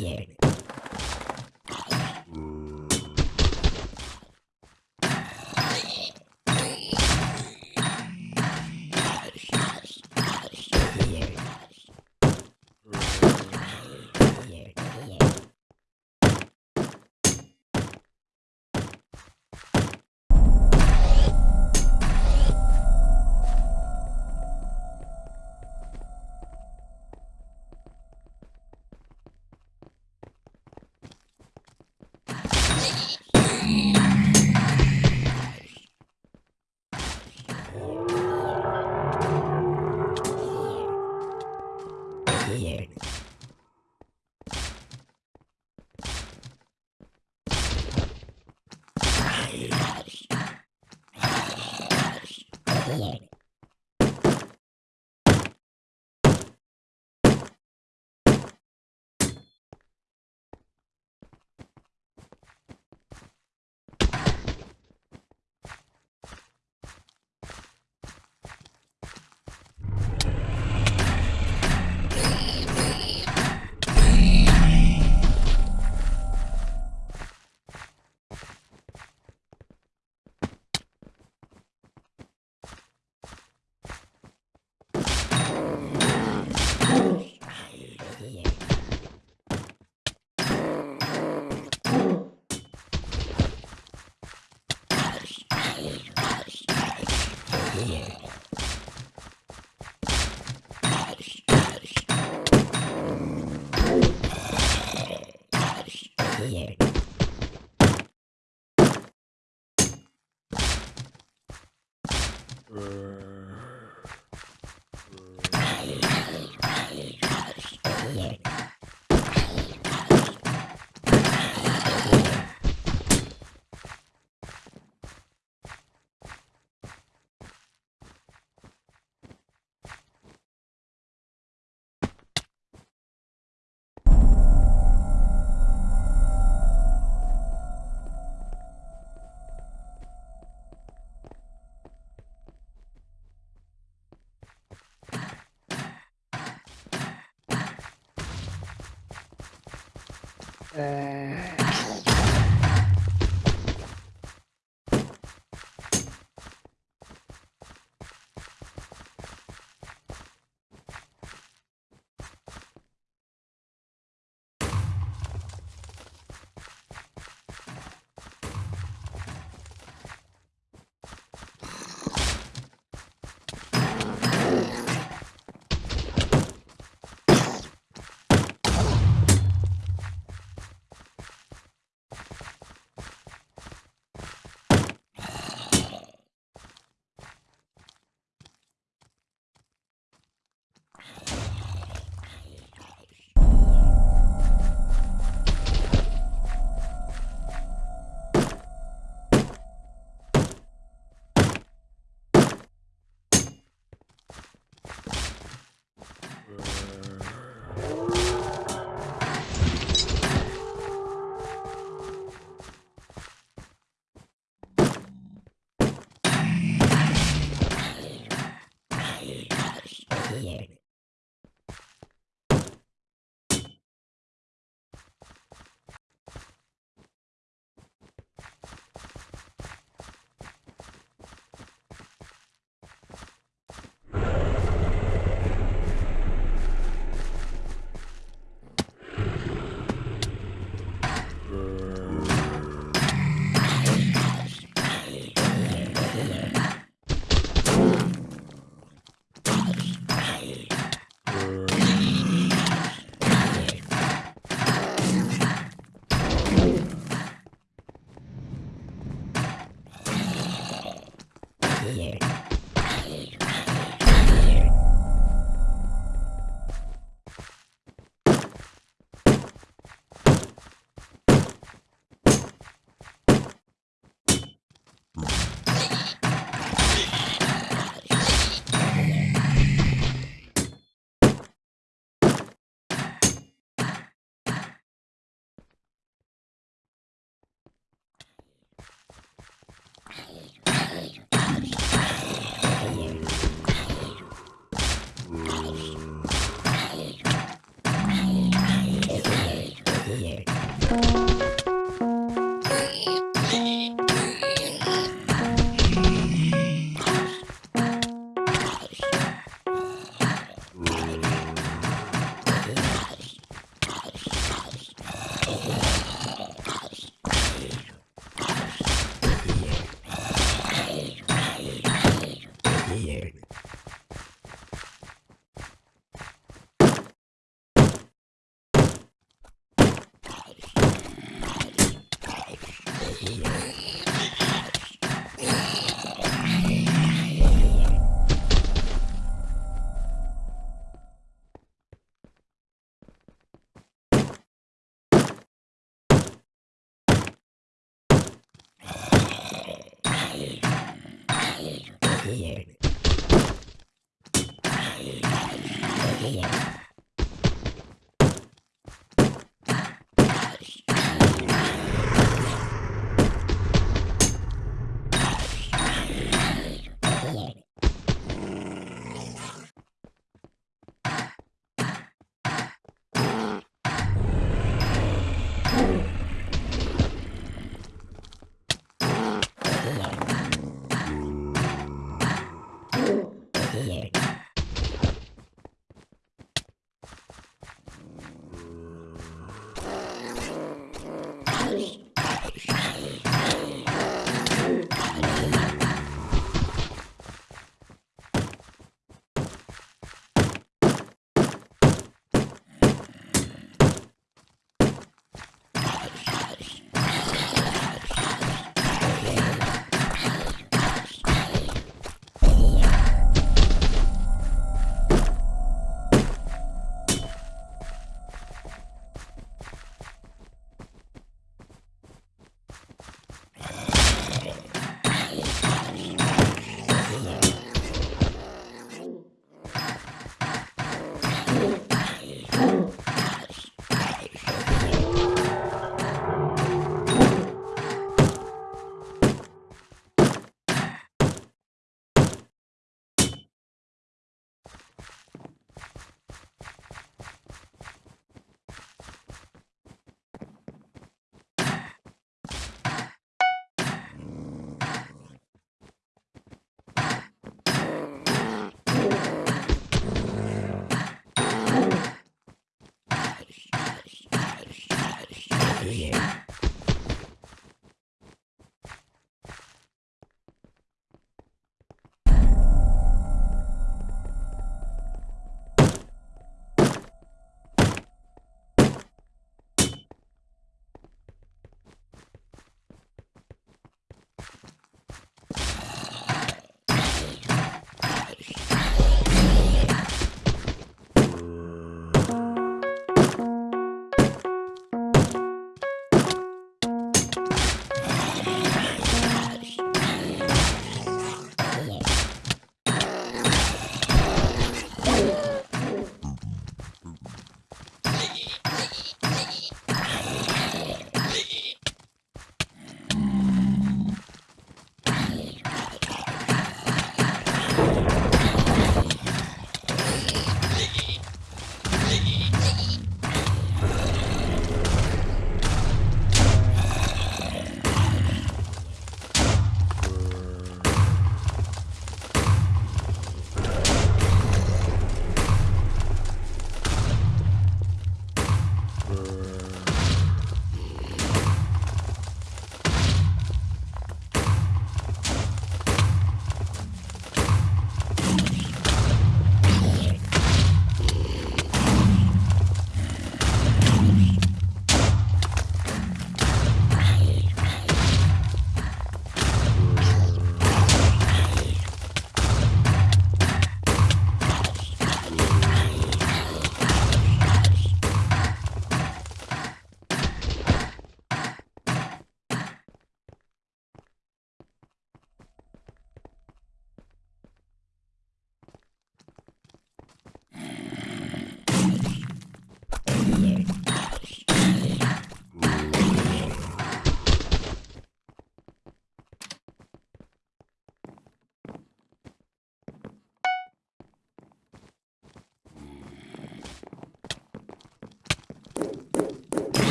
yeah. here. Uh, eh,